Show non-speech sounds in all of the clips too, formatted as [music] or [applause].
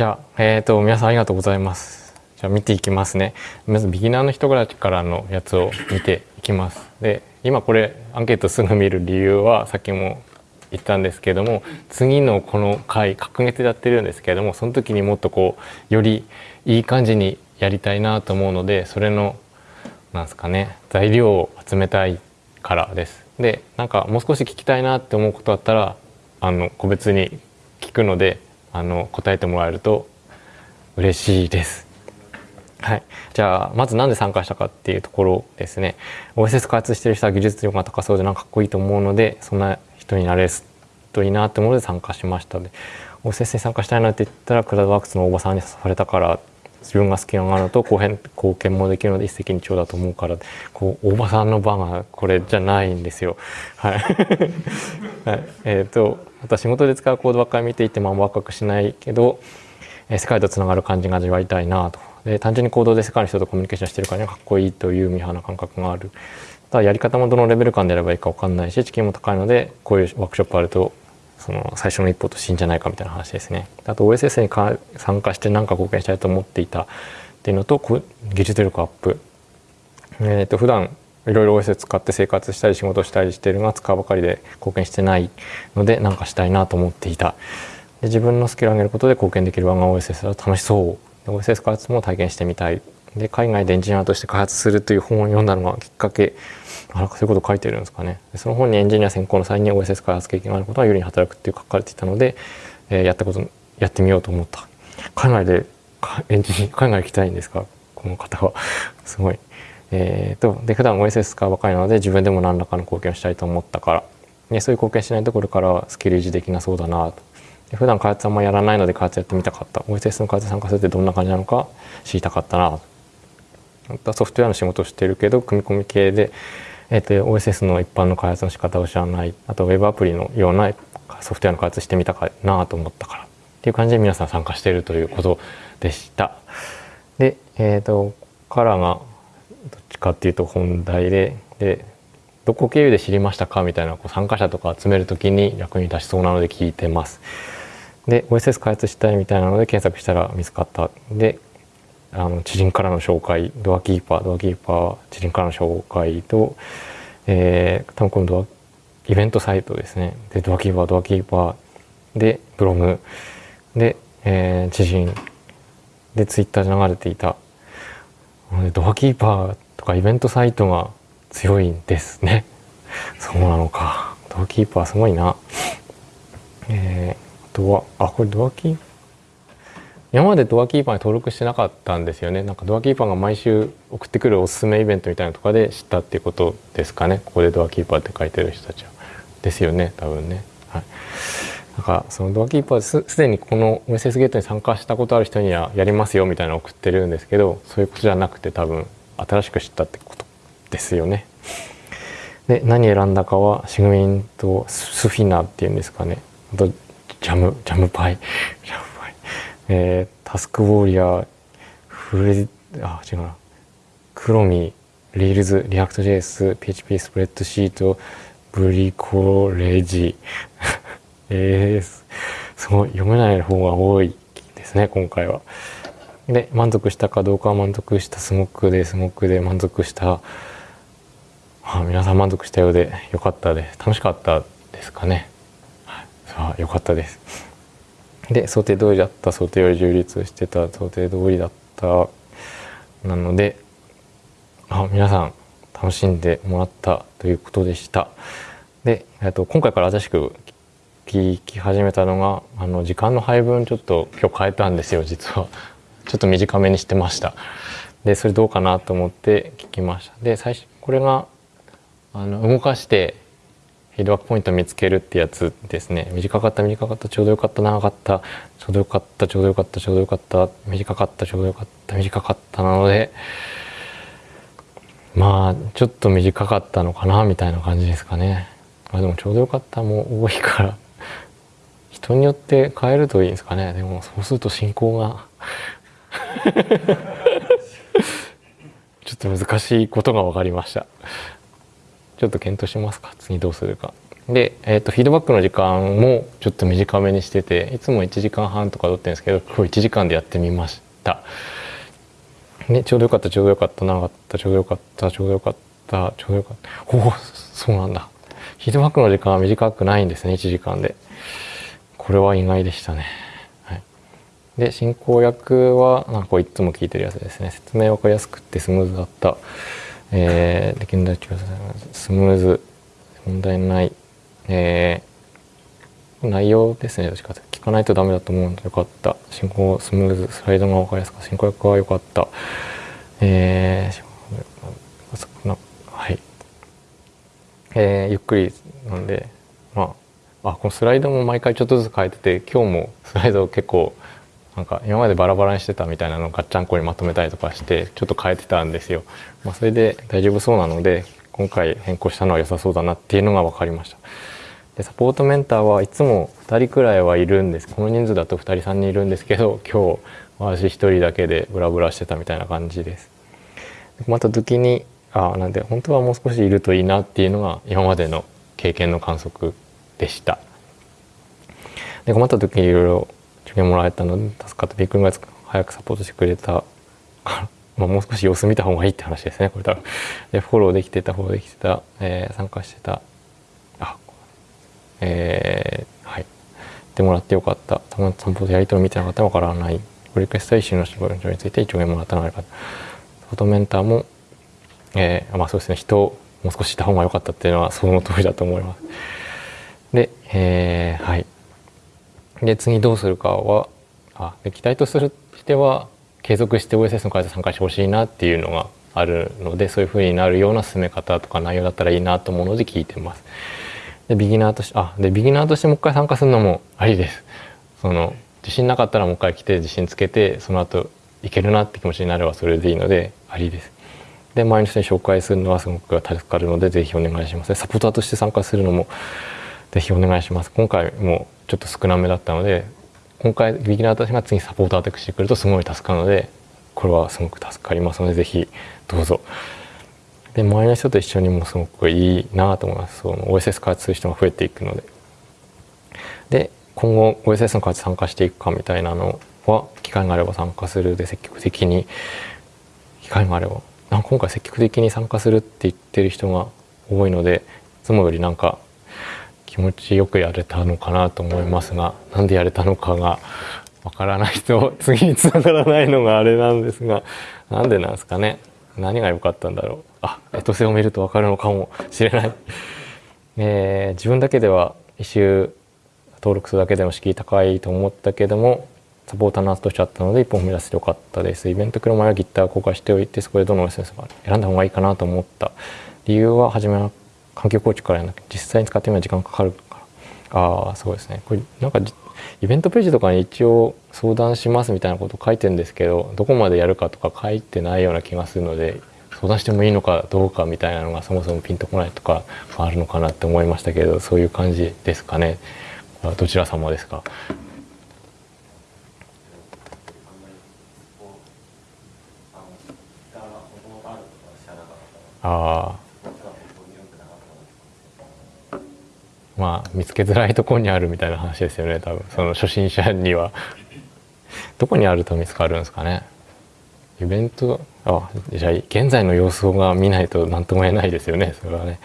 じゃあ、えっ、ー、と、皆さんありがとうございます。じゃあ見ていきますね。まずビギナーの人からのやつを見ていきます。で、今これアンケートすぐ見る理由はさっきも言ったんですけれども次のこの回確月でやってるんですけれどもその時にもっとこうよりいい感じにやりたいなと思うのでそれのなんすかね材料を集めたいからです。でなんかもう少し聞きたいなって思うことあったらあの個別に聞くのであの答えてもらえると嬉しいです。はい、じゃあまず何で参加したかっていうところですね。OSS 開発してる人は技術力が高そうでなんかかっこいいと思うのでそんな人になれるといいなって思うので参加しました。で OSS に参加したいなって言ったらクラウドワークスの大場さんに誘われたから自分が好きなのと後編貢献もできるので一石二鳥だと思うからこう大場さんの番がこれじゃないんですよ。はい、[laughs] はい、えっ、ー、と私仕事で使うコードばっかり見ていてもワクワクしないけど、えー、世界とつながる感じが味わいたいなとで単純に行動で世界の人とコミュニケーションしてるからにはかっこいいというミーハーな感覚がある。ただやり方もどのレベル感でやればいいか分かんないし知見も高いのでこういうワークショップあるとその最初の一歩としていいんじゃないかみたいな話ですね。あと OSS に参加して何か貢献したいと思っていたっていうのと技術力アップ。えー、と普段いろいろ OSS 使って生活したり仕事したりしてるが使うばかりで貢献してないので何かしたいなと思っていた。で自分のスキルを上げることで貢献できるワンガ OSS は楽しそう。OSS 開発も体験してみたい。で海外でエンジニアとして開発するという本を読んだのがきっかけあそういうこと書いてるんですかね。その本にエンジニア専攻の際に OSS 開発経験があることが有利に働くっていう書かれていたので、えー、やったことやってみようと思った。海外でエンジニア海外行きたいんですか？この方は。[laughs] すごい。えーと、で普段 OSS 使うばかりなので自分でも何らかの貢献をしたいと思ったから。でそういう貢献しないところからはスキル維持できなそうだなと。で普段開発あんまやらないので開発やってみたかった。OSS の開発参加するってどんな感じなのか知りたかったなソフトウェアの仕事をしてるけど組み込み系でえーと、OSS の一般の開発の仕方を知らないあと Web アプリのようなソフトウェアの開発してみたかなと思ったからっていう感じで皆さん参加しているということでした。で、えーと、からがどっちかっていうと本題ででどこ経由で知りましたかみたいなこう参加者とか集める時に役に立ちそうなので聞いてます。で OSS 開発したいみたいなので検索したら見つかったであの知人からの紹介ドアキーパードアキーパー知人からの紹介と、えー、多分このドアイベントサイトですね。でドアキーパードアキーパーでブログで、えー、知人でツイッターで流れていた。ドアキーパーとかイベントサイトが強いんですね。[laughs] そうなのか。ドアキーパーすごいな。えー、あとはあこれドアキーパー今までドアキーパーに登録してなかったんですよね。なんかドアキーパーが毎週送ってくるおすすめイベントみたいなとかで知ったっていうことですかね。ここでドアキーパーって書いてる人たちは。ですよね多分ね。はい。なんかそのドアキーパーすすでにこの OSS ゲートに参加したことある人にはやりますよみたいなのを送ってるんですけどそういうことじゃなくて多分新しく知ったってことですよね。で何選んだかはシグミンとスフィナっていうんですかね。あとジャムジャムパイ。ジャム。えー、タスクウォーリアー、フレあ、違うな。クロミ、Rails、React JS、PHP スプレッドシート、ブリコレジ。えー、[laughs] すごい、読めない方が多いですね、今回は。で、満足したかどうかは満足した、すごくで、すごくで満足した。あ皆さん満足したようでよかったです。楽しかったですかね。はい、さあ、よかったです。で想定通りだった想定より充実してた想定通りだったなのであ皆さん楽しんでもらったということでした。でと今回から新しく聞き始めたのがあの時間の配分ちょっと今日変えたんですよ実は。[laughs] ちょっと短めにしてました。でそれどうかなと思って聞きました。で最初これがあの動かしてフィードバックポイントを見つけるってやつですね。短かった短かったちょうどよかった長かった。ちょうどよかったちょうどよかったちょうどよかった。短かったちょうどよかった。短かったなのでまあちょっと短かったのかなみたいな感じですかね。あでもちょうどよかったも多いから。人によって変えるといいんですかね。でもそうすると進行が。[laughs] ちょっと難しいことが分かりました。ちょっと検討しますか？次どうするか。で、えーと、フィードバックの時間もちょっと短めにしてていつも1時間半とか取ってるんですけど今日1時間でやってみました。でちょうどよかったちょうどよかった長かったちょうどよかったちょうどよかったちょうどよかった。おおそうなんだ。フィードバックの時間は短くないんですね1時間で。これは意外でしたね、はい、で進行役はなんかいつも聞いてるやつですね。説明分かりやすくてスムーズだった。えー、現代調査スムーズ問題ないえー、内容ですねどっちか聞かないとダメだと思うのでよかった進行スムーズスライドが分かりやすか？った進行役は良かった。えー、はい。えー、ゆっくりなんでまああこのスライドも毎回ちょっとずつ変えてて今日もスライド結構なんか今までバラバラにしてたみたいなのをガッチャンコにまとめたりとかしてちょっと変えてたんですよ。まあ、それで大丈夫そうなので今回変更したのは良さそうだなっていうのが分かりました。でサポートメンターはいつも2人くらいはいるんですこの人数だと2人3人いるんですけど今日私1人だけでブラブラしてたみたいな感じです。困った時にあなんで本当はもう少しいるといいなっていうのが今までの経験の観測でした。で困った時にいろいろ助言もらえたので助かったびっくりが早くサポートしてくれたまあ、もう少し様子見た方がいいって話ですね。これ多分。でフォローできてたフォローできてた、えー、参加してた。あえー、はい。でもらってよかった。たま散歩でやり取り見てなかったわからない。リクエストイシューの仕事について一応もらったのがよかったフォトメンターも、えー、まあそうですね。人をもう少しいた方が良かったっていうのはその通りだと思います。で、えー、はい。で次どうするかはあで期待としては継続して OSS の開発参加してほしいなっていうのがあるのでそういうふうになるような進め方とか内容だったらいいなと思うので聞いてます。でビギナーとしてあでビギナーとしてもう一回参加するのもありです。その自信なかったらもう一回来て自信つけてその後いけるなって気持ちになればそれでいいのでありです。で前の人に紹介するのはすごく助かるのでぜひお願いします。サポーターとして参加するのもぜひお願いします。今回もちょっと少なめだったので今回ビギナーたちが次サポーターとしてくるとすごい助かるのでこれはすごく助かりますのでぜひどうぞ。で周りの人と一緒にもすごくいいなと思いますその OSS 開発する人が増えていくので。で今後 OSS の開発参加していくかみたいなのは機会があれば参加するで積極的に機会があればなんか今回積極的に参加するって言ってる人が多いのでいつもよりなんか気持ちよくやれたのかなと思いますがなんでやれたのかがわからないと [laughs] 次につながらないのがあれなんですがなんでなんですかね。何が良かったんだろう。あエトセを見るとわかるのかもしれない、[laughs] えー、自分だけでは一周登録するだけでも敷居高いと思ったけどもサポーターの後としてあったので一本踏み出せてよかったです。イベント来る前はギター公開しておいてそこでどの SNS が選んだ方がいいかなと思った。理由は初めは環境構築からやな実際に使ってみる時間かかるから。ああそうですね。これなんかイベントページとかに一応相談しますみたいなこと書いてるんですけどどこまでやるかとか書いてないような気がするので相談してもいいのかどうかみたいなのがそもそもピンとこないとかあるのかなって思いましたけどそういう感じですかね。どちら様ですか？ああまあ見つけづらいところにあるみたいな話ですよね多分。その初心者には。どこにあると見つかるんですかね。イベントあじゃあ現在の様子が見ないと何とも言えないですよね。それはね。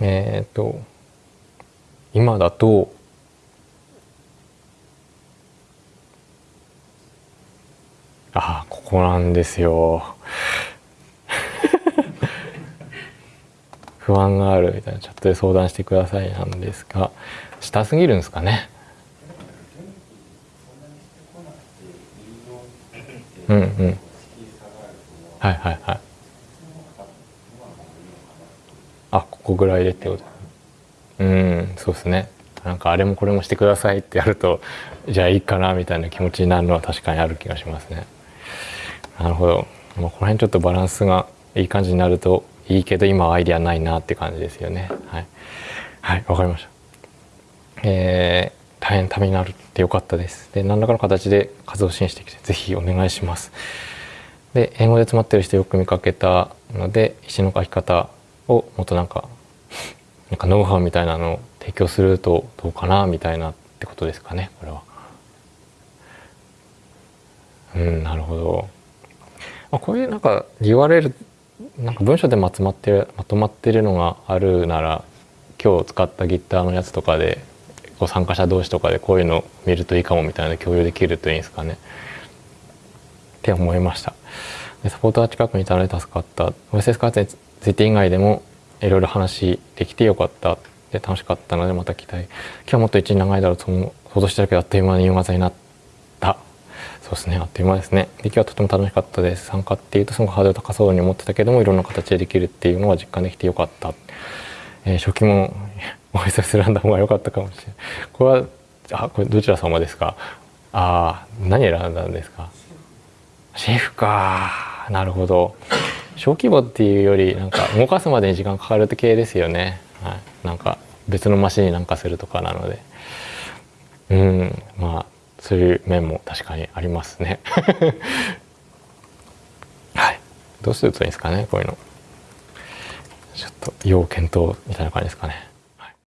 えっ、と今だとあここなんですよ。不安があるみたいなチャットで相談してくださいなんですが下すぎるんですかね？うんうん。はいはいはい。あここぐらいでってこと。うんそうですね。なんかあれもこれもしてくださいってやるとじゃあいいかなみたいな気持ちになるのは確かにある気がしますね。なるほど、まあ、この辺ちょっとバランスがいい感じになるといいけど今はアイディアないなって感じですよね。はい。はいわかりました。えー、大変ためになるってよかったです。で何らかの形で活動支援してきてぜひお願いします。で英語で詰まってる人よく見かけたので石の書き方をもっとなんかなんかノウハウみたいなのを提供するとどうかなみたいなってことですかねこれは。うんなるほど。まあ、こういうなんか URL なんか文章でまとまってるまとまってるのがあるなら今日使った Git のやつとかでこう参加者同士とかでこういうの見るといいかもみたいな共有できるといいんですかね。って思いました。でサポートが近くにいたので助かった。OSS 開発について以外でもいろいろ話できてよかった。で楽しかったのでまた期待今日もっと一日長いだろうと想像してたけどあっという間に夕方になったそうですね。あっという間ですね。で今日はとても楽しかったです。参加っていうとすごくハードル高そうに思ってたけどもいろんな形でできるっていうのは実感できてよかった、えー、初期も [laughs] お忙し選んだ方が良かったかもしれない。これはあこれどちら様ですか？ああ何選んだんですか？シェフか。なるほど。小規模っていうよりなんか動かすまでに時間かかるって系ですよね、はい、なんか別のマシンになんかするとかなので。うん。まあそういう面も確かにありますね。[laughs] はい。どうするといいんですかねこういうの。ちょっと要検討みたいな感じですかね